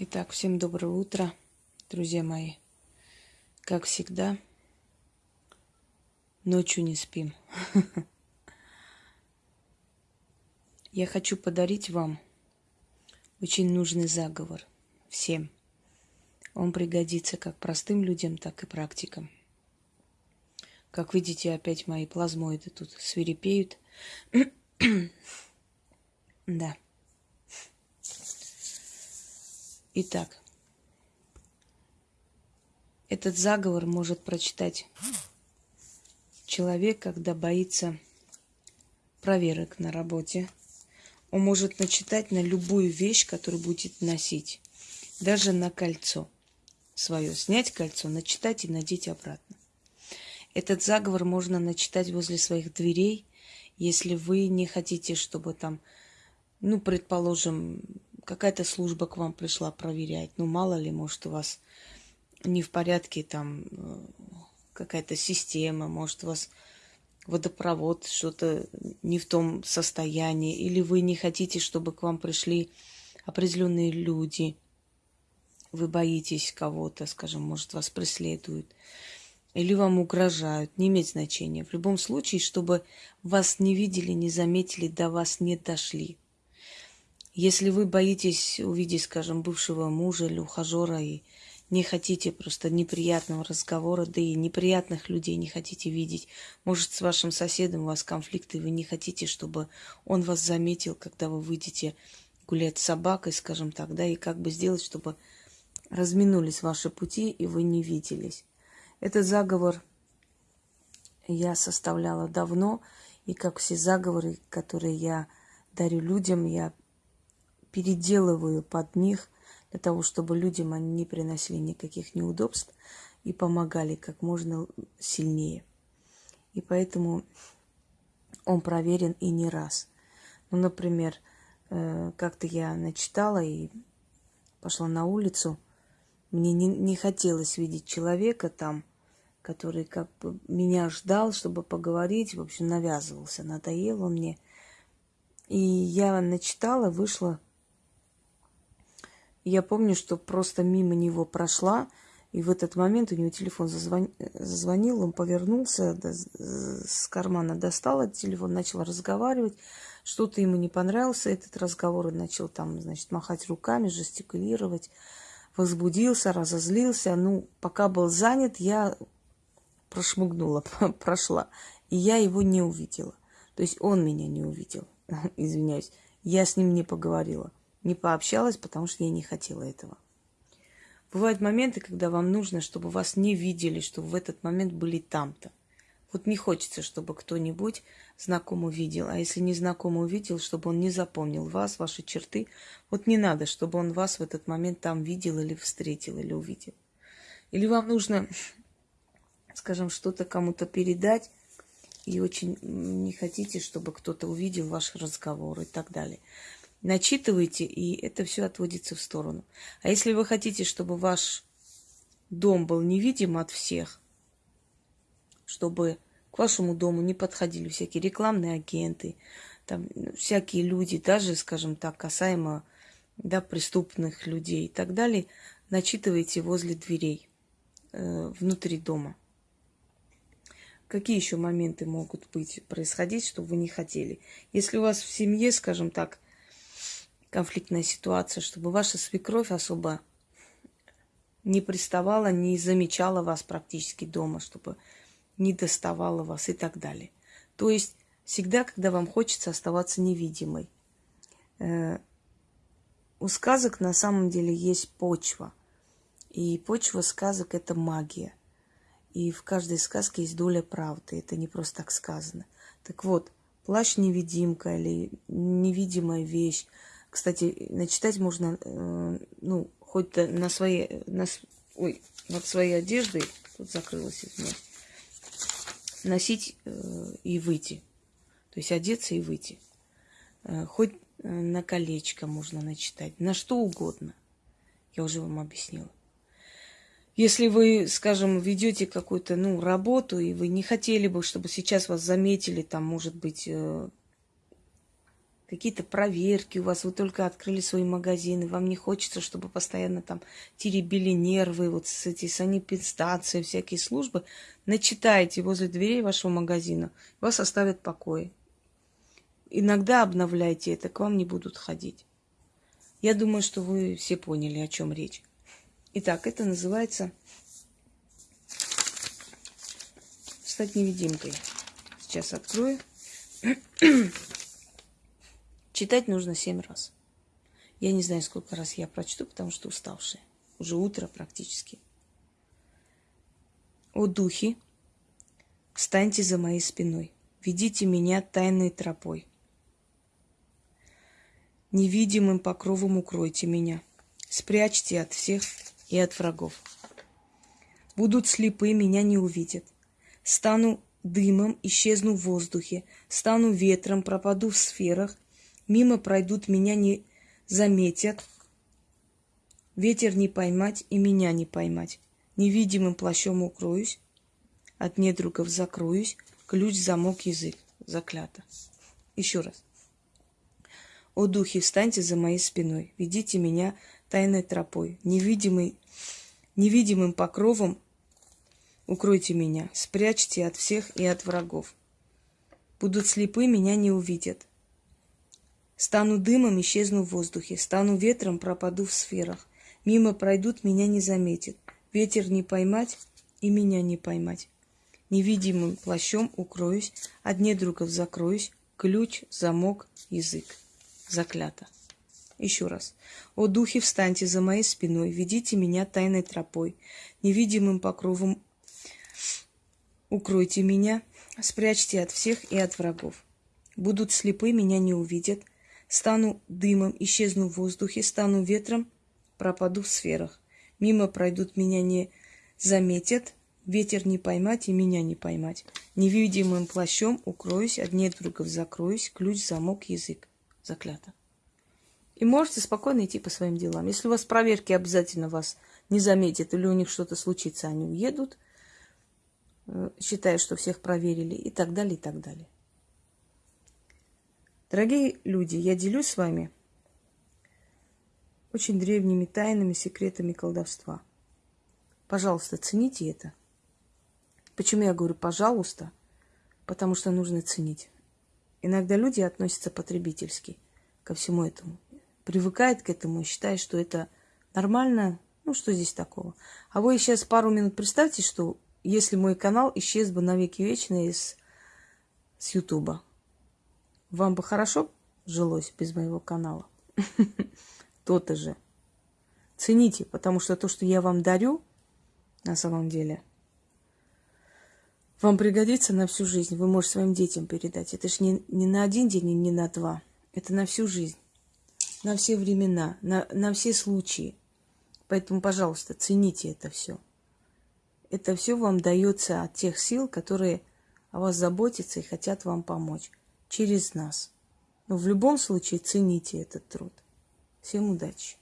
Итак, всем доброе утро, друзья мои. Как всегда, ночью не спим. Я хочу подарить вам очень нужный заговор всем. Он пригодится как простым людям, так и практикам. Как видите, опять мои плазмоиды тут свирепеют. да. Итак, этот заговор может прочитать человек, когда боится проверок на работе. Он может начитать на любую вещь, которую будет носить. Даже на кольцо свое. Снять кольцо, начитать и надеть обратно. Этот заговор можно начитать возле своих дверей, если вы не хотите, чтобы там, ну, предположим, какая-то служба к вам пришла проверять. Ну, мало ли, может, у вас не в порядке там э, какая-то система, может, у вас водопровод что-то не в том состоянии, или вы не хотите, чтобы к вам пришли определенные люди, вы боитесь кого-то, скажем, может, вас преследуют, или вам угрожают, не имеет значения. В любом случае, чтобы вас не видели, не заметили, до вас не дошли. Если вы боитесь увидеть, скажем, бывшего мужа или ухажера и не хотите просто неприятного разговора, да и неприятных людей не хотите видеть. Может, с вашим соседом у вас конфликты, вы не хотите, чтобы он вас заметил, когда вы выйдете гулять с собакой, скажем так, да, и как бы сделать, чтобы разминулись ваши пути, и вы не виделись. Этот заговор я составляла давно, и как все заговоры, которые я дарю людям, я переделываю под них для того, чтобы людям они не приносили никаких неудобств и помогали как можно сильнее. И поэтому он проверен и не раз. Ну, например, э, как-то я начитала и пошла на улицу. Мне не, не хотелось видеть человека там, который как бы меня ждал, чтобы поговорить, в общем, навязывался, надоел он мне. И я начитала, вышла я помню, что просто мимо него прошла, и в этот момент у него телефон зазвон... зазвонил, он повернулся, с кармана достал этот телефон, начал разговаривать. Что-то ему не понравился этот разговор, он начал там, значит, махать руками, жестикулировать, возбудился, разозлился. Ну, пока был занят, я прошмыгнула, прошла, и я его не увидела. То есть он меня не увидел, извиняюсь. Я с ним не поговорила не пообщалась, потому что я не хотела этого. Бывают моменты, когда вам нужно, чтобы вас не видели, чтобы в этот момент были там-то. Вот не хочется, чтобы кто-нибудь знакомый видел. А если незнакомый увидел, чтобы он не запомнил вас, ваши черты, вот не надо, чтобы он вас в этот момент там видел или встретил, или увидел. Или вам нужно, скажем, что-то кому-то передать, и очень не хотите, чтобы кто-то увидел ваш разговор и так далее начитываете, и это все отводится в сторону. А если вы хотите, чтобы ваш дом был невидим от всех, чтобы к вашему дому не подходили всякие рекламные агенты, там, всякие люди, даже, скажем так, касаемо да, преступных людей и так далее, начитывайте возле дверей, э, внутри дома. Какие еще моменты могут быть, происходить, что вы не хотели? Если у вас в семье, скажем так, конфликтная ситуация, чтобы ваша свекровь особо не приставала, не замечала вас практически дома, чтобы не доставала вас и так далее. То есть всегда, когда вам хочется оставаться невидимой. Э, у сказок на самом деле есть почва. И почва сказок – это магия. И в каждой сказке есть доля правды. Это не просто так сказано. Так вот, плащ-невидимка или невидимая вещь – кстати, начитать можно, э, ну, хоть на своей, на, ой, над своей одеждой, тут закрылась, извиняюсь, носить э, и выйти. То есть одеться и выйти. Э, хоть на колечко можно начитать, на что угодно. Я уже вам объяснила. Если вы, скажем, ведете какую-то ну, работу, и вы не хотели бы, чтобы сейчас вас заметили, там, может быть, э, какие-то проверки у вас, вы только открыли свои магазины, вам не хочется, чтобы постоянно там теребили нервы, вот с эти санэпидстанции, всякие службы, начитайте возле дверей вашего магазина, вас оставят в покое. Иногда обновляйте это, к вам не будут ходить. Я думаю, что вы все поняли, о чем речь. Итак, это называется стать невидимкой. Сейчас открою. Читать нужно семь раз. Я не знаю, сколько раз я прочту, потому что уставшая. Уже утро практически. О духи, встаньте за моей спиной, ведите меня тайной тропой. Невидимым покровом укройте меня, спрячьте от всех и от врагов. Будут слепы, меня не увидят. Стану дымом, исчезну в воздухе, стану ветром, пропаду в сферах – Мимо пройдут, меня не заметят. Ветер не поймать и меня не поймать. Невидимым плащом укроюсь, от недругов закроюсь, ключ, замок, язык. Заклято. Еще раз. О духи, встаньте за моей спиной, ведите меня тайной тропой, невидимый, невидимым покровом укройте меня, спрячьте от всех и от врагов. Будут слепы, меня не увидят. Стану дымом, исчезну в воздухе, стану ветром, пропаду в сферах. Мимо пройдут, меня не заметят. Ветер не поймать и меня не поймать. Невидимым плащом укроюсь, от недругов закроюсь, ключ, замок, язык. Заклято. Еще раз. О духи, встаньте за моей спиной, ведите меня тайной тропой, невидимым покровом укройте меня, спрячьте от всех и от врагов. Будут слепы, меня не увидят, Стану дымом, исчезну в воздухе, стану ветром, пропаду в сферах. Мимо пройдут, меня не заметят, ветер не поймать и меня не поймать. Невидимым плащом укроюсь, от недругов закроюсь, ключ, замок, язык. Заклято. И можете спокойно идти по своим делам. Если у вас проверки обязательно вас не заметят или у них что-то случится, они уедут, э, считая, что всех проверили и так далее, и так далее. Дорогие люди, я делюсь с вами очень древними тайнами, секретами колдовства. Пожалуйста, цените это. Почему я говорю «пожалуйста»? Потому что нужно ценить. Иногда люди относятся потребительски ко всему этому. Привыкают к этому и считают, что это нормально. Ну, что здесь такого? А вы сейчас пару минут представьте, что если мой канал исчез бы навеки вечные из, с Ютуба. Вам бы хорошо жилось без моего канала? То-то же. Цените, потому что то, что я вам дарю, на самом деле, вам пригодится на всю жизнь. Вы можете своим детям передать. Это ж не, не на один день и не на два. Это на всю жизнь. На все времена, на, на все случаи. Поэтому, пожалуйста, цените это все. Это все вам дается от тех сил, которые о вас заботятся и хотят вам помочь через нас. Но в любом случае цените этот труд. Всем удачи!